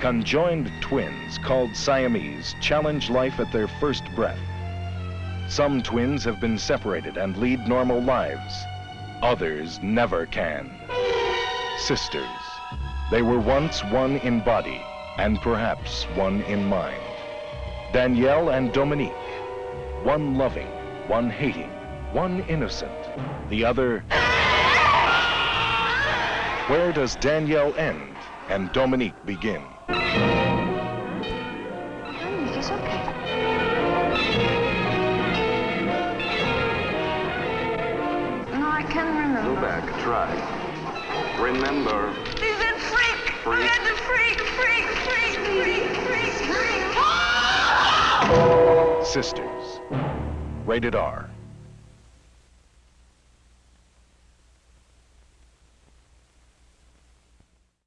Conjoined twins called Siamese challenge life at their first breath. Some twins have been separated and lead normal lives. Others never can. Sisters. They were once one in body and perhaps one in mind. Danielle and Dominique. One loving, one hating, one innocent, the other... Where does Danielle end and Dominique begin? Dominique is okay. No, I can't remember. Go back, try. Remember, He's a freak! Freak. He's a freak, freak, freak, freak, freak, freak. Sisters. Rated R.